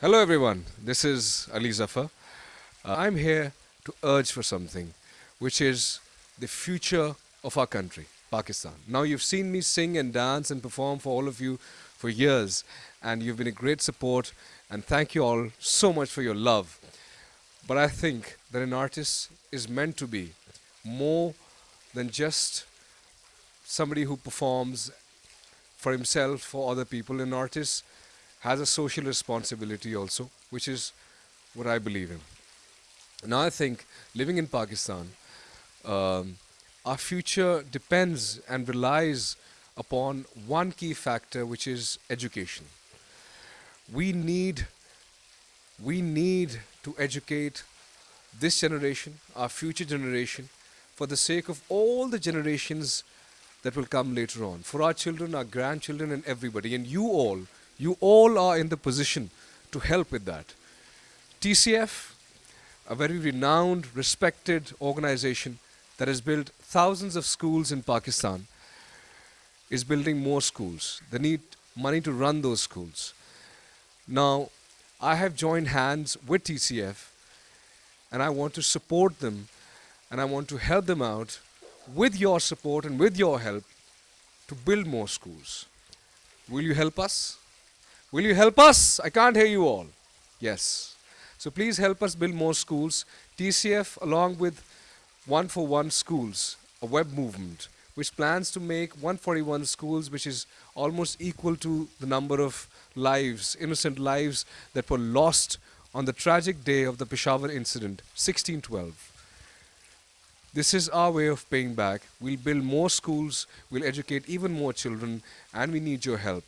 Hello everyone, this is Ali Zafar. Uh, I'm here to urge for something, which is the future of our country, Pakistan. Now you've seen me sing and dance and perform for all of you for years and you've been a great support and thank you all so much for your love. But I think that an artist is meant to be more than just somebody who performs for himself, for other people. An artist has a social responsibility also, which is what I believe in. Now I think living in Pakistan, um, our future depends and relies upon one key factor, which is education. We need, we need to educate this generation, our future generation, for the sake of all the generations that will come later on, for our children, our grandchildren, and everybody. And you all, you all are in the position to help with that. TCF, a very renowned, respected organization that has built thousands of schools in Pakistan, is building more schools. They need money to run those schools. Now, I have joined hands with TCF and I want to support them and I want to help them out with your support and with your help to build more schools. Will you help us? Will you help us? I can't hear you all. Yes. So please help us build more schools. TCF along with One for One Schools, a web movement which plans to make 141 schools which is almost equal to the number of lives, innocent lives that were lost on the tragic day of the Peshawar incident, 1612. This is our way of paying back. We'll build more schools, we'll educate even more children, and we need your help.